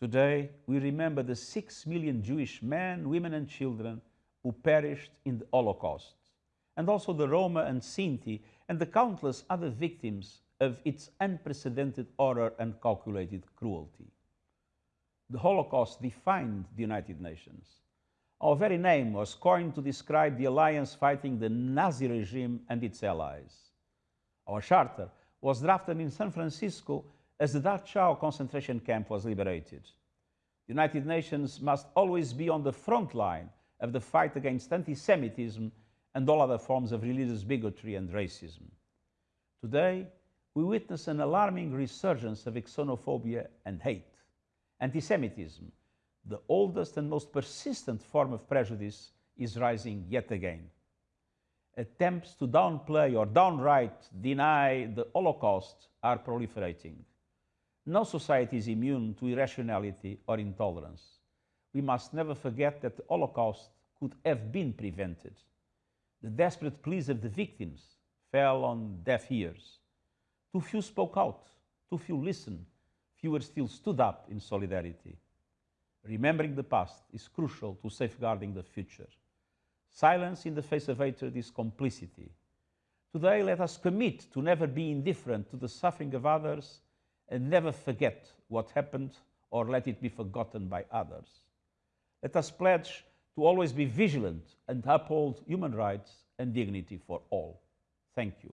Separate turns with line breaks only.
Today, we remember the six million Jewish men, women, and children who perished in the Holocaust, and also the Roma and Sinti, and the countless other victims of its unprecedented horror and calculated cruelty. The Holocaust defined the United Nations. Our very name was coined to describe the alliance fighting the Nazi regime and its allies. Our charter was drafted in San Francisco as the Dachau concentration camp was liberated. The United Nations must always be on the front line of the fight against anti-Semitism and all other forms of religious bigotry and racism. Today, we witness an alarming resurgence of xenophobia and hate. Anti-Semitism, the oldest and most persistent form of prejudice, is rising yet again. Attempts to downplay or downright deny the Holocaust are proliferating. No society is immune to irrationality or intolerance. We must never forget that the Holocaust could have been prevented. The desperate pleas of the victims fell on deaf ears. Too few spoke out, too few listened, fewer still stood up in solidarity. Remembering the past is crucial to safeguarding the future. Silence in the face of hatred is complicity. Today, let us commit to never be indifferent to the suffering of others and never forget what happened or let it be forgotten by others. Let us pledge to always be vigilant and uphold human rights and dignity for all. Thank you.